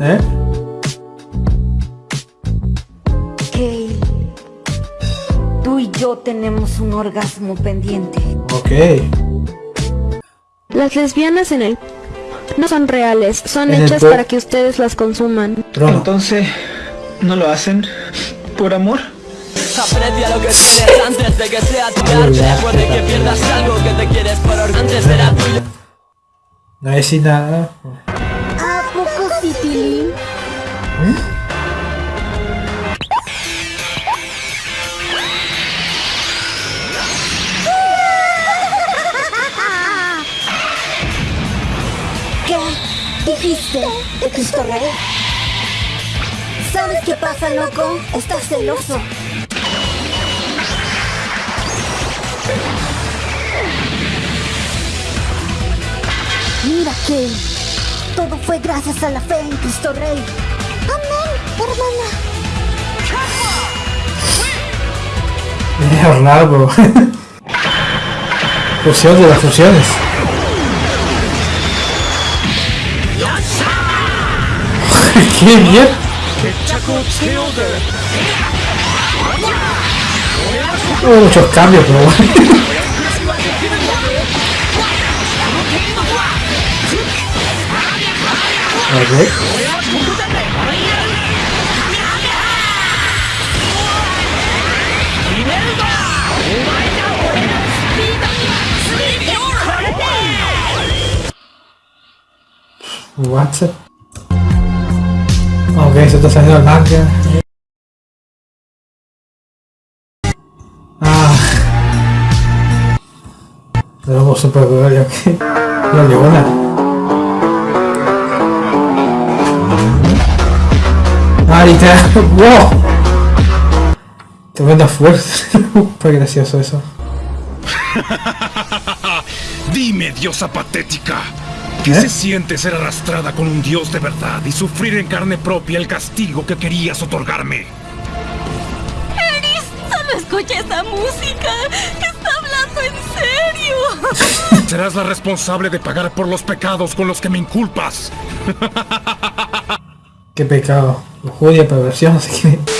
¿Eh? Kay, tú y yo tenemos un orgasmo pendiente. Ok. Las lesbianas en el... No son reales, son En hechas para que ustedes las consuman. Trono. Entonces, ¿no lo hacen por amor? Aprecia lo que tienes antes de que sea tu arte Puede que pierdas algo que te quieres por or- antes era tuyo No hay sin nada. ¿A poco sí, Tilín? ¿Qué? ¿Dijiste de Cristo Rey? ¿Sabes qué pasa, loco? Estás celoso. Mira, Kay. Todo fue gracias a la fe en Cristo Rey. Amén, hermana. Bro. Fusión de las fusiones. ¡Qué bien! Hubo muchos cambios, pero bueno. Ok. What? Ok, se está saliendo el manga. Ah. De aquí. La leona. Ah, literal. ¡Wow! Tremenda fuerza. Fue gracioso eso. Dime, diosa patética, ¿qué ¿Eh? se siente ser arrastrada con un dios de verdad y sufrir en carne propia el castigo que querías otorgarme? Solo escucha esa música. Está hablando en serio. Serás la responsable de pagar por los pecados con los que me inculpas. Qué pecado. Lujuria, perversión, así que...